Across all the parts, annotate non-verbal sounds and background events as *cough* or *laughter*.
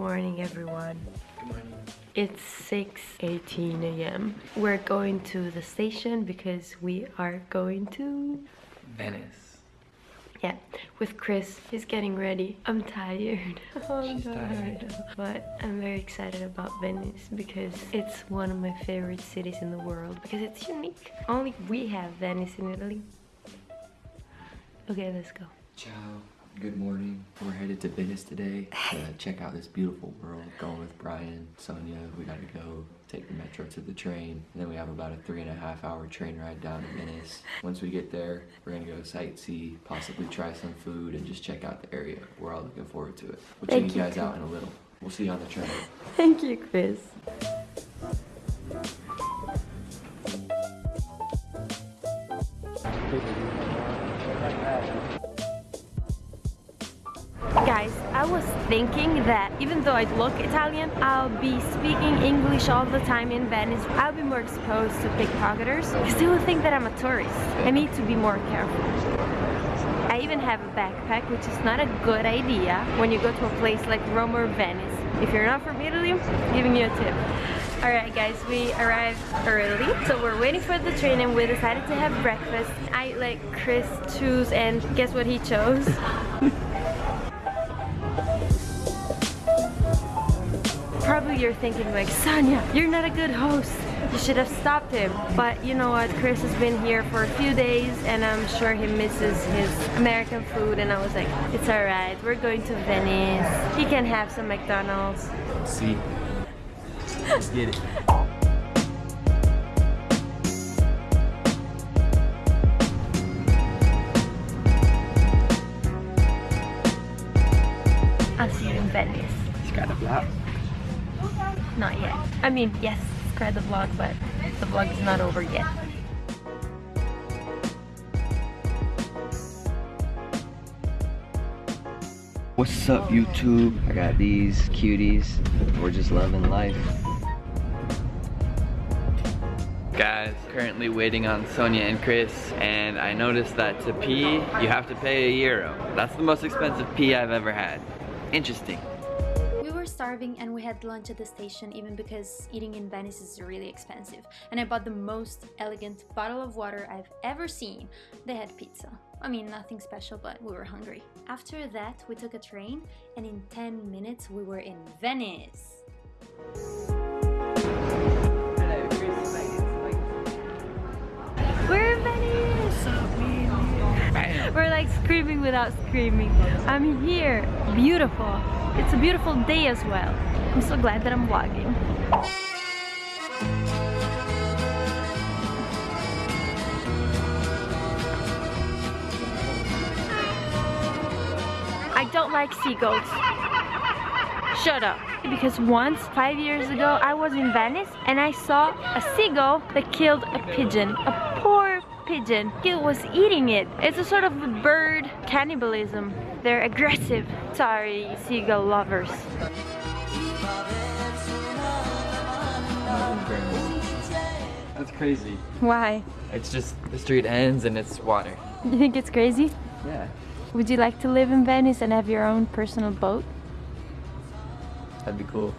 morning, everyone. Good morning. It's 6.18 a.m. We're going to the station because we are going to... Venice. Yeah, with Chris. He's getting ready. I'm tired. *laughs* Oh, She's tired. But I'm very excited about Venice because it's one of my favorite cities in the world because it's unique. Only we have Venice in Italy. Okay, let's go. Ciao. Good morning. We're headed to Venice today to uh, check out this beautiful world. Going with Brian, Sonia. We gotta go take the metro to the train. And then we have about a three and a half hour train ride down to Venice. Once we get there, we're gonna go sightsee, possibly try some food, and just check out the area. We're all looking forward to it. We'll check you, guys out in a little. We'll see you on the train. Thank you, Chris. I was thinking that even though I look Italian, I'll be speaking English all the time in Venice. I'll be more exposed to pickpocketers because they will think that I'm a tourist. I need to be more careful. I even have a backpack, which is not a good idea when you go to a place like Rome or Venice. If you're not from Italy, I'm giving you a tip. Alright guys, we arrived early, so we're waiting for the train and we decided to have breakfast. I let Chris choose and guess what he chose? *laughs* Probably you're thinking like, Sonia, you're not a good host. You should have stopped him. But you know what, Chris has been here for a few days and I'm sure he misses his American food and I was like, it's alright, we're going to Venice. He can have some McDonald's. See. Let's get it. I'll see you in Venice. Just got a flap. Not yet. I mean, yes, subscribe the vlog, but the vlog is not over yet. What's up YouTube? I got these cuties. We're just loving life. Guys, currently waiting on Sonia and Chris, and I noticed that to pee, you have to pay a euro. That's the most expensive pee I've ever had. Interesting. Starving and we had lunch at the station even because eating in Venice is really expensive. And I bought the most elegant bottle of water I've ever seen. They had pizza. I mean, nothing special, but we were hungry. After that, we took a train and in 10 minutes we were in Venice. We're in Venice! We're like screaming without screaming. I'm here. Beautiful. It's a beautiful day as well. I'm so glad that I'm vlogging. I don't like seagulls. Shut up. Because once, five years ago, I was in Venice and I saw a seagull that killed a pigeon. A poor pigeon. It was eating it. It's a sort of bird cannibalism. They're aggressive. Sorry, seagull lovers. That's crazy. Why? It's just the street ends and it's water. You think it's crazy? Yeah. Would you like to live in Venice and have your own personal boat? That'd be cool.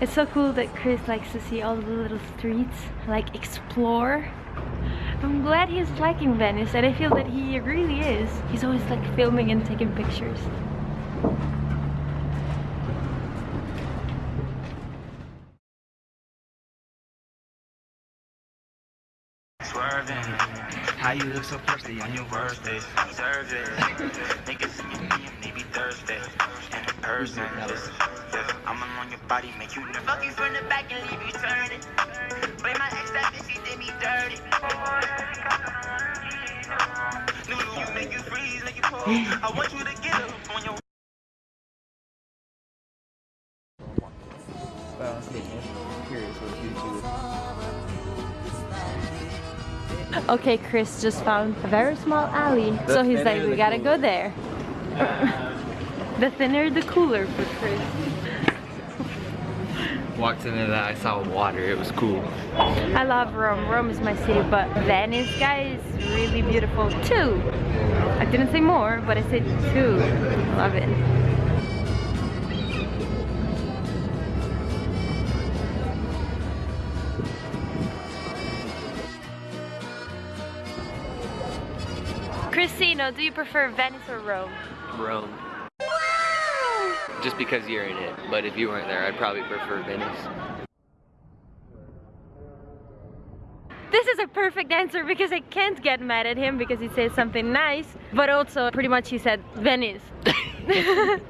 It's so cool that Chris likes to see all the little streets, like explore. I'm glad he's liking Venice and I feel that he really is. He's always like filming and taking pictures. Swerving. How you look so thirsty on your birthday? Deserve it. *laughs* Niggas see me and they be thirsty. And in person, just, just, I'm on your body, make you nervous. Fuck you from the back and leave you turning. Blame my ex that bitch, she did me dirty. Lulu, you make you freeze, make you pause. I want you to get up on your But I'm curious what YouTube Okay, Chris just found a very small alley. The so he's like, we gotta cooler." go there. *laughs* the thinner the cooler for Chris walked into that, I saw water. It was cool. I love Rome. Rome is my city, but Venice, guys, really beautiful too. I didn't say more, but I said two. Love it. Christina, do you prefer Venice or Rome? Rome. Just because you're in it, but if you weren't there, I'd probably prefer Venice. This is a perfect answer because I can't get mad at him because he says something nice, but also pretty much he said Venice. *laughs*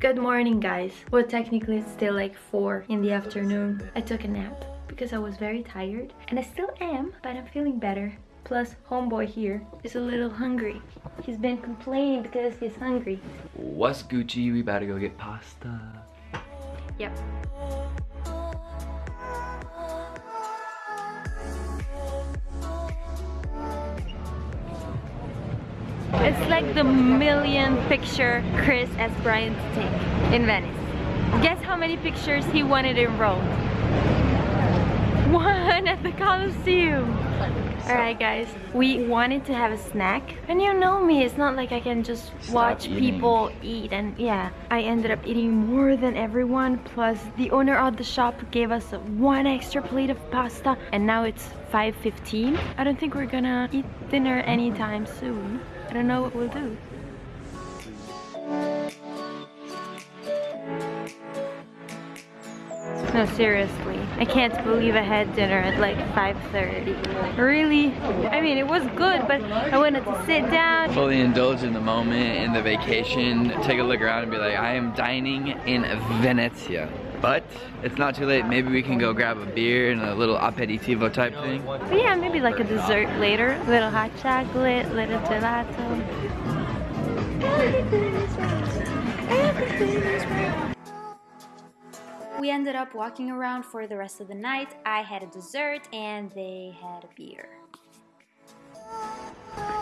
Good morning guys. Well technically it's still like 4 in the afternoon. I took a nap because I was very tired and I still am but I'm feeling better. Plus homeboy here is a little hungry. He's been complaining because he's hungry. What's Gucci? We about to go get pasta. Yep. It's like the million picture Chris asked Brian to take in Venice. Guess how many pictures he wanted in Rome? One at the Colosseum. Alright guys, we wanted to have a snack. And you know me, it's not like I can just watch eating. people eat and yeah. I ended up eating more than everyone plus the owner of the shop gave us one extra plate of pasta and now it's 5.15. I don't think we're gonna eat dinner anytime soon. I don't know what we'll do. No, seriously. I can't believe I had dinner at like 5.30. Really? I mean, it was good, but I wanted to sit down. Fully indulge in the moment, in the vacation, take a look around and be like, I am dining in Venezia. But it's not too late. Maybe we can go grab a beer and a little aperitivo type thing. But yeah, maybe like a dessert later. Little hot chocolate, little gelato. We ended up walking around for the rest of the night. I had a dessert and they had a beer.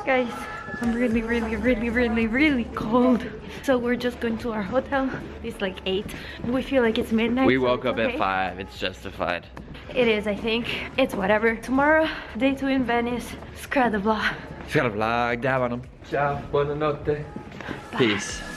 Guys, I'm really, really, really, really, really cold. So we're just going to our hotel. It's like 8. We feel like it's midnight. We so woke it's up okay. at 5. It's justified. It is, I think. It's whatever. Tomorrow, day 2 in Venice. Scrad the vlog. Ska vlog, där var de. Ciao, buonanotte. Peace.